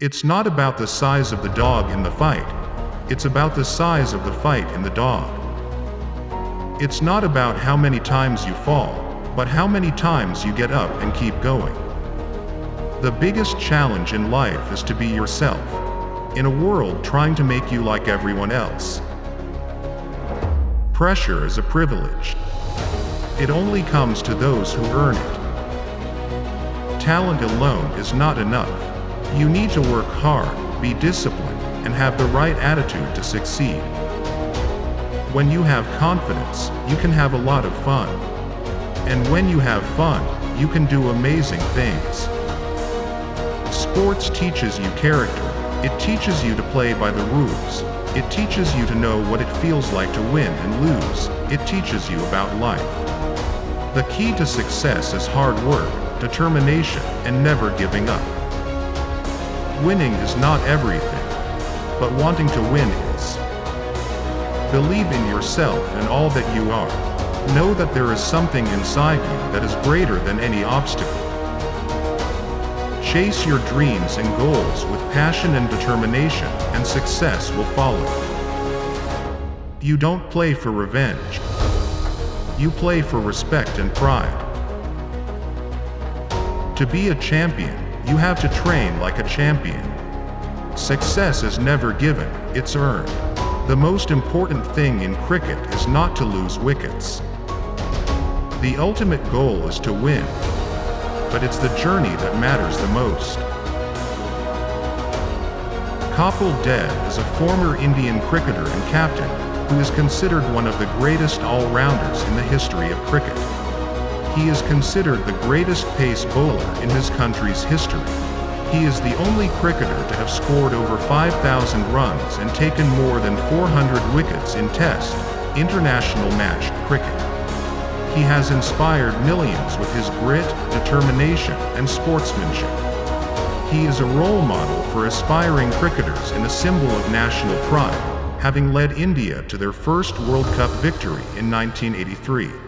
It's not about the size of the dog in the fight. It's about the size of the fight in the dog. It's not about how many times you fall, but how many times you get up and keep going. The biggest challenge in life is to be yourself, in a world trying to make you like everyone else. Pressure is a privilege. It only comes to those who earn it. Talent alone is not enough. You need to work hard, be disciplined, and have the right attitude to succeed. When you have confidence, you can have a lot of fun. And when you have fun, you can do amazing things. Sports teaches you character. It teaches you to play by the rules. It teaches you to know what it feels like to win and lose. It teaches you about life. The key to success is hard work, determination, and never giving up. Winning is not everything, but wanting to win is. Believe in yourself and all that you are. Know that there is something inside you that is greater than any obstacle. Chase your dreams and goals with passion and determination, and success will follow. You don't play for revenge. You play for respect and pride. To be a champion, you have to train like a champion. Success is never given, it's earned. The most important thing in cricket is not to lose wickets. The ultimate goal is to win, but it's the journey that matters the most. Kapil Dev is a former Indian cricketer and captain who is considered one of the greatest all-rounders in the history of cricket. He is considered the greatest pace bowler in his country's history. He is the only cricketer to have scored over 5,000 runs and taken more than 400 wickets in Test, international match cricket. He has inspired millions with his grit, determination, and sportsmanship. He is a role model for aspiring cricketers and a symbol of national pride, having led India to their first World Cup victory in 1983.